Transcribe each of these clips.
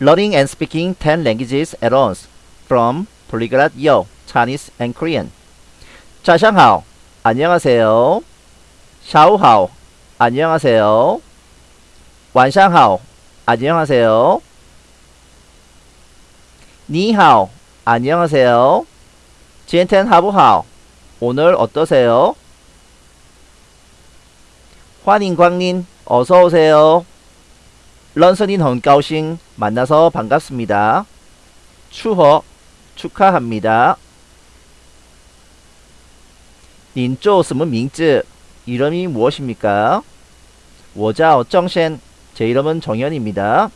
learning and speaking 10 languages at once from polyglot yo, Chinese and Korean. 자샹하오, 안녕하세요. 샤오하오, 안녕하세요. 완샹하오, 안녕하세요. 니하오, 안녕하세요. 지엔텐 하부하오, 오늘 어떠세요? 환인 광린, 어서오세요. 런선인 헌가오싱 만나서 반갑습니다. 추허 축하합니다. 닌쪼스문 밍쯔 이름이 무엇입니까? 워자 어정셴 제 이름은 정현입니다.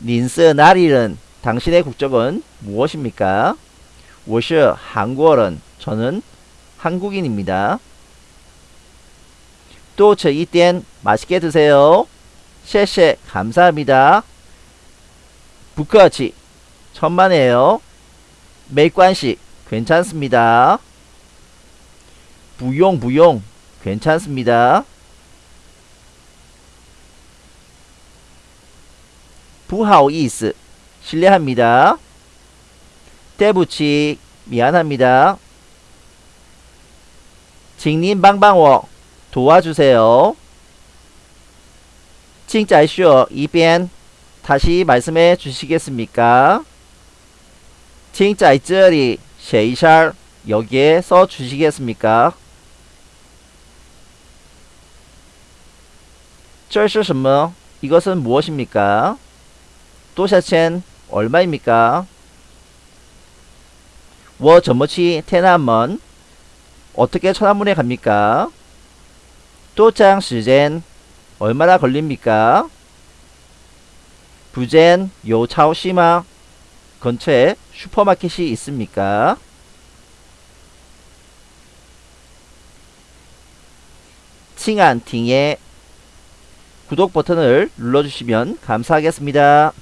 닌스 나리른 당신의 국적은 무엇입니까? 워슈 한국어는 저는 한국인입니다. 또 저희 땐 맛있게 드세요. 셰셰 감사합니다. 부까지 천만에요. 메이관시 괜찮습니다. 부용 부용 괜찮습니다. 부하오이스 실례합니다. 대부치 미안합니다. 징님 방방워 도와주세요. 请再说一遍 다시 말씀해 주시겠습니까? 请在这里写一下 여기에 써 주시겠습니까? 这是什么? 이것은 무엇입니까? 多少钱? 얼마입니까? 我怎么去天安门? 어떻게 천안문에 갑니까? 도착 시간 얼마나 걸립니까? 부젠 요 차오시마 근처에 슈퍼마켓이 있습니까? 칭안 팅에 구독 버튼을 눌러주시면 감사하겠습니다.